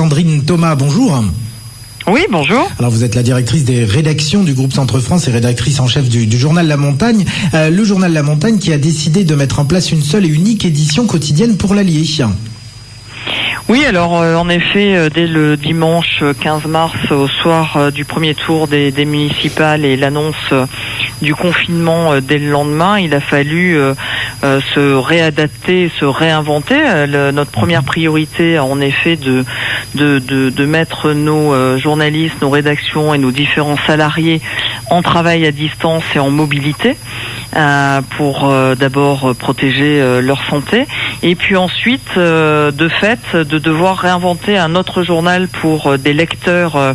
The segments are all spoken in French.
Sandrine Thomas, bonjour. Oui, bonjour. Alors vous êtes la directrice des rédactions du groupe Centre France et rédactrice en chef du, journal La Montagne. Euh, le journal La Montagne qui a décidé de mettre en place une seule et unique édition quotidienne pour l'Allier. Oui, alors euh, en effet, euh, dès le dimanche 15 mars, au soir du premier tour des, des municipales et l'annonce du confinement dès le lendemain, il a fallu se réadapter, se réinventer. notre première priorité, en effet, de de, de, mettre nos journalistes, nos rédactions et nos différents salariés en travail à distance et en mobilité. Euh, pour euh, d'abord protéger euh, leur santé et puis ensuite de fait de devoir réinventer un autre journal pour des lecteurs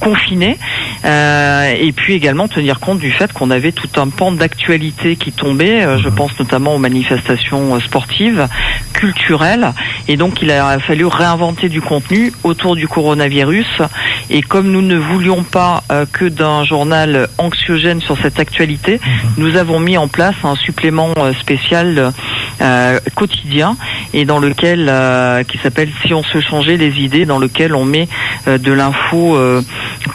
confinés et puis également tenir compte du fait qu'on avait tout un pan d'actualité qui tombait je mhm. pense notamment aux manifestations sportives culturelles et donc il a fallu réinventer du contenu autour du coronavirus et comme nous ne voulions pas que d'un journal anxiogène sur cette actualité mhm. nous avons mis en place un supplément euh, spécial euh, quotidien et dans lequel euh, qui s'appelle Si on se changeait les idées, dans lequel on met de l'info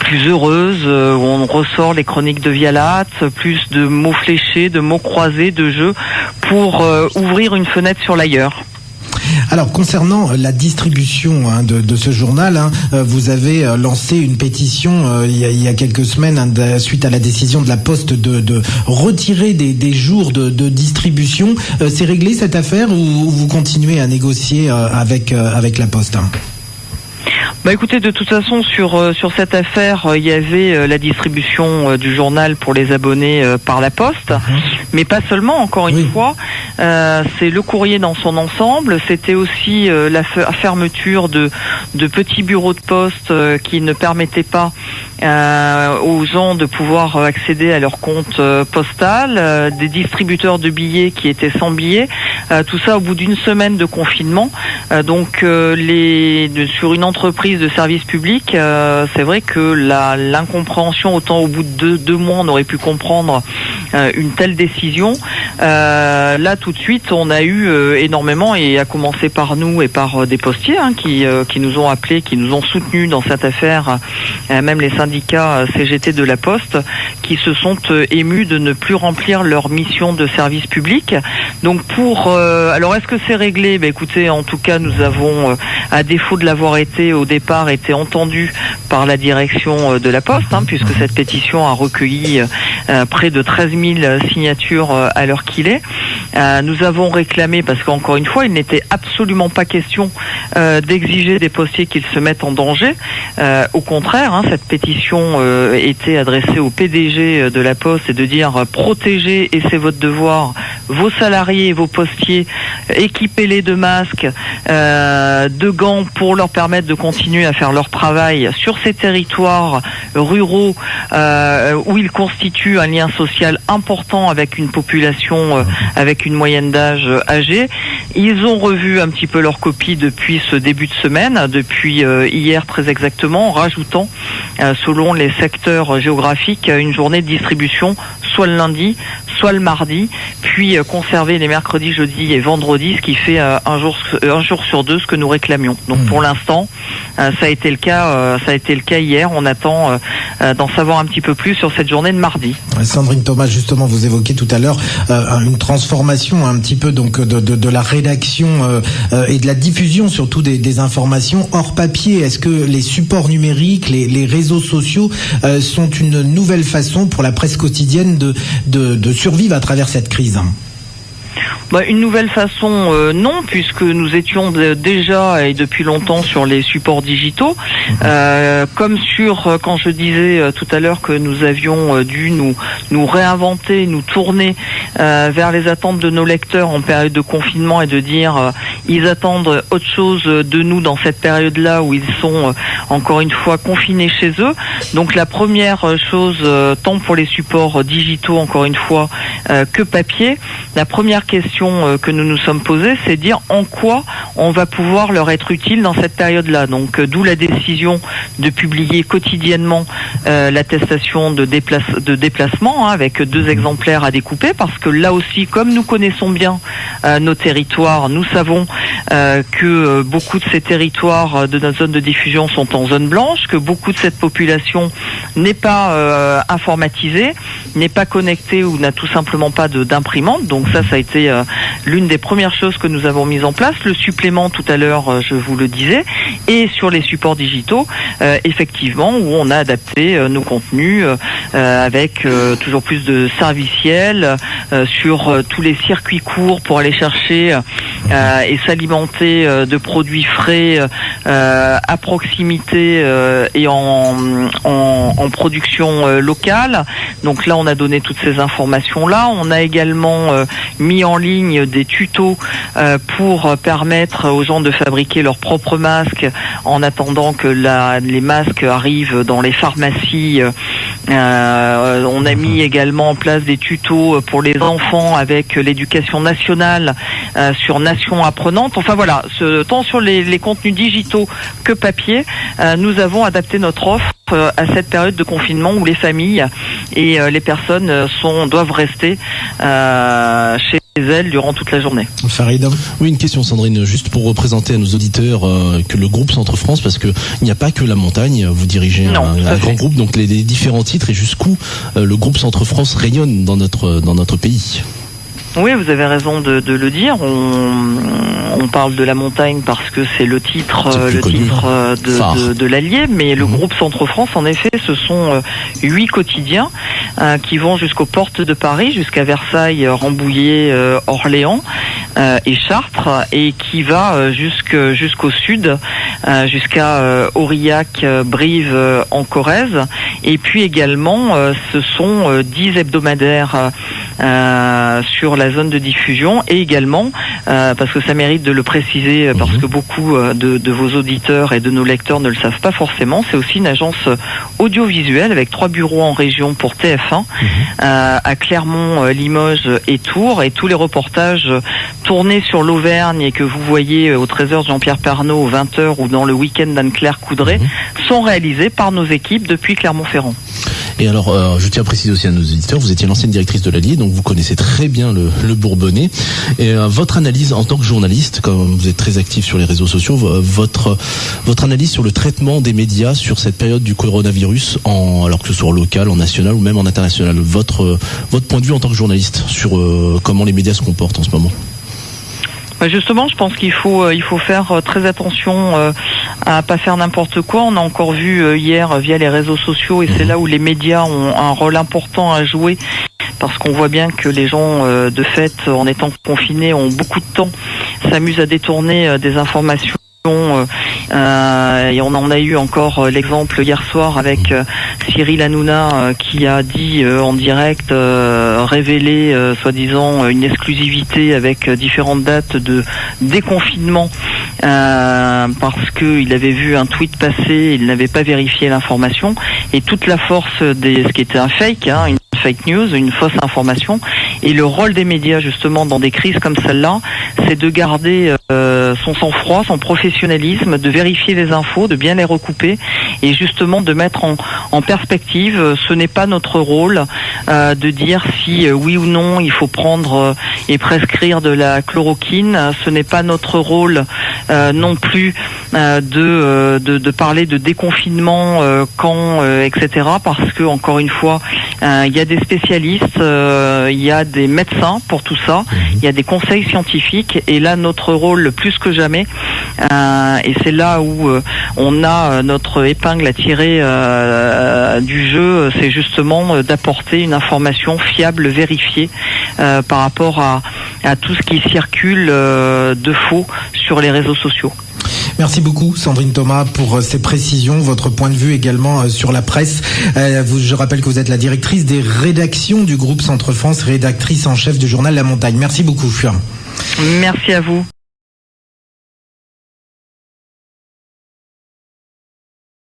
plus heureuse, où on ressort les chroniques de Vialat, plus de mots fléchés, de mots croisés, de jeux pour ouvrir une fenêtre sur l'ailleurs. Alors concernant la distribution hein, de, ce journal, hein, euh, vous avez euh, lancé une pétition euh, il, y a, quelques semaines hein, suite à la décision de la Poste de, retirer des, jours de, distribution. C'est réglé cette affaire ou vous continuez à négocier avec avec la Poste bah écoutez, de toute façon sur euh, sur cette affaire, euh, il y avait euh, la distribution du journal pour les abonnés par la poste, mhm. mais pas seulement. Encore une fois, c'est le courrier dans son ensemble. C'était aussi la fermeture de de petits bureaux de poste qui ne permettaient pas aux gens de pouvoir accéder à leur compte postal, des distributeurs de billets qui étaient sans billets. Tout ça au bout d'une semaine de confinement. donc les sur une entreprise de service public, euh, c'est vrai que l'incompréhension, autant au bout de deux, mois, on aurait pu comprendre euh, une telle décision. Euh, là, tout de suite, on a eu énormément, et à commencer par nous et par des postiers hein, qui, qui nous ont appelés, qui nous ont soutenus dans cette affaire, même les syndicats CGT de la Poste, qui se sont émus de ne plus remplir leur mission de service public. Donc pour, alors est-ce que c'est réglé? Ben, écoutez, en tout cas, nous avons, à défaut de l'avoir été au départ été entendu par la direction euh, de la Poste, hein, puisque cette pétition a recueilli euh, près de 13 000 signatures euh, à qu'il est. nous avons réclamé, parce qu'encore une fois, il n'était absolument pas question d'exiger des postiers qu'ils se mettent en danger. au contraire, hein, cette pétition était adressée au PDG de la Poste et de dire protégez, et c'est votre devoir, vos salariés et vos postiers, équipez-les de masques, de gants pour leur permettre de continuer à faire leur travail sur ces territoires ruraux euh, où ils constituent un lien social important avec une population euh, avec une moyenne d'âge âgée. Ils ont revu un petit peu leur copie depuis ce début de semaine, depuis euh, hier très exactement, en rajoutant, selon les secteurs géographiques, une journée de distribution soit le lundi, soit le mardi, puis conserver les mercredis, jeudis et vendredis, ce qui fait un jour un jour sur deux ce que nous réclamions. Donc mmh. pour l'instant, euh, ça a été le cas, euh, ça a été le cas hier. On attend euh, d'en savoir un petit peu plus sur cette journée de mardi. Sandrine Thomas, justement, vous évoquez tout à l'heure une transformation un petit peu donc de, la rédaction et de la diffusion surtout des, informations hors papier. Est-ce que les supports numériques, les, réseaux sociaux sont une nouvelle façon pour la presse quotidienne de, de survivre à travers cette crise? Bah, une nouvelle façon, euh, non, puisque nous étions déjà et depuis longtemps sur les supports digitaux, mhm. euh, comme sur euh, quand je disais tout à l'heure que nous avions dû nous nous réinventer, nous tourner vers les attentes de nos lecteurs en période de confinement et de dire ils attendent autre chose de nous dans cette période-là où ils sont encore une fois confinés chez eux. Donc la première chose, tant pour les supports digitaux encore une fois que papier, la première question que nous nous sommes posées, c'est dire en quoi on va pouvoir leur être utile dans cette période-là. Donc, d'où la décision de publier quotidiennement l'attestation de, de déplacement hein, avec deux exemplaires à découper, parce que là aussi, comme nous connaissons bien nos territoires, nous savons que beaucoup de ces territoires de notre zone de diffusion sont en zone blanche, que beaucoup de cette population n'est pas euh, informatisée, n'est pas connectée ou n'a tout simplement pas d'imprimante. Donc ça, ça a été euh, l'une des premières choses que nous avons mises en place. Le supplément, tout à l'heure, euh, je vous le disais, et sur les supports digitaux, effectivement, où on a adapté nos contenus avec toujours plus de serviciels sur tous les circuits courts pour aller chercher et s'alimenter de produits frais à proximité et en, en, production euh, locale. Donc là, on a donné toutes ces informations-là. On a également euh, mis en ligne des tutos euh, pour permettre aux gens de fabriquer leurs propres masques en attendant que la, les masques arrivent dans les pharmacies. On a mis également en place des tutos pour les enfants avec l'éducation nationale sur Nation apprenante. Enfin voilà, ce, tant sur les, les contenus digitaux que papier, nous avons adapté notre offre euh, à cette période de confinement où les familles et euh, les personnes euh, sont doivent rester chez elles durant toute la journée. Farid Oui, une question Sandrine, juste pour représenter à nos auditeurs que le groupe Centre France, parce qu'il n'y a pas que la montagne, vous dirigez un, grand groupe, donc les, les, différents titres et jusqu'où le groupe Centre France rayonne dans notre, dans notre pays. Oui, vous avez raison de, de le dire. On, on, parle de la montagne parce que c'est le titre, le titre euh, de, de, de l'Allier, mais le mhm. groupe Centre France, en effet, ce sont euh, huit quotidiens euh, qui vont jusqu'aux portes de Paris, jusqu'à Versailles, Rambouillet, Orléans et Chartres, et qui va jusqu'au sud, jusqu'à Aurillac, Brive, en Corrèze, et puis également, ce sont dix hebdomadaires sur la zone de diffusion et également, euh, parce que ça mérite de le préciser, euh, parce mhm. que beaucoup euh, de, vos auditeurs et de nos lecteurs ne le savent pas forcément, c'est aussi une agence audiovisuelle avec trois bureaux en région pour TF1, mhm. à Clermont, Limoges et Tours, et tous les reportages tournés sur l'Auvergne et que vous voyez au 13h Jean-Pierre Pernaud, aux 20h ou dans le week-end d'Anne-Claire Coudray, mhm. sont réalisés par nos équipes depuis Clermont-Ferrand. Et alors, euh, je tiens à préciser aussi à nos éditeurs, vous étiez l'ancienne directrice de l'Allier, donc vous connaissez très bien le, Bourbonnais. Et euh, votre analyse en tant que journaliste, comme vous êtes très actif sur les réseaux sociaux, votre analyse sur le traitement des médias sur cette période du coronavirus, alors que ce soit local, en national ou même en international, votre votre point de vue en tant que journaliste sur euh, comment les médias se comportent en ce moment? Bah, justement, je pense qu'il faut il faut faire très attention à pas faire n'importe quoi. On a encore vu euh, hier via les réseaux sociaux et c'est mhm. là où les médias ont un rôle important à jouer parce qu'on voit bien que les gens euh, de fait en étant confinés ont beaucoup de temps s'amusent à détourner euh, des informations euh, et on en a eu encore l'exemple hier soir avec Cyril Hanouna qui a dit en direct révéler soi-disant une exclusivité avec différentes dates de déconfinement. Euh, parce qu'il avait vu un tweet passer, il n'avait pas vérifié l'information, et toute la force des ce qui était un fake, hein, fake news, une fausse information, et le rôle des médias justement dans des crises comme celle-là, c'est de garder euh, son sang-froid, son professionnalisme, de vérifier les infos, de bien les recouper, et justement de mettre en, en perspective. Ce n'est pas notre rôle euh, de dire si oui ou non il faut prendre et prescrire de la chloroquine. Ce n'est pas notre rôle euh, non plus euh, euh, de, de, parler de déconfinement quand etc parce que encore une fois il y a des spécialistes il y a des médecins pour tout ça mhm. il y a des conseils scientifiques et là notre rôle plus que jamais et c'est là où on a notre épingle à tirer du jeu c'est justement d'apporter une information fiable vérifiée par rapport à, à tout ce qui circule de faux sur les réseaux sociaux. Merci beaucoup Sandrine Thomas pour euh, ces précisions, votre point de vue également euh, sur la presse. Euh, je rappelle que vous êtes la directrice des rédactions du groupe Centre France, rédactrice en chef du journal La Montagne. Merci beaucoup. Merci à vous.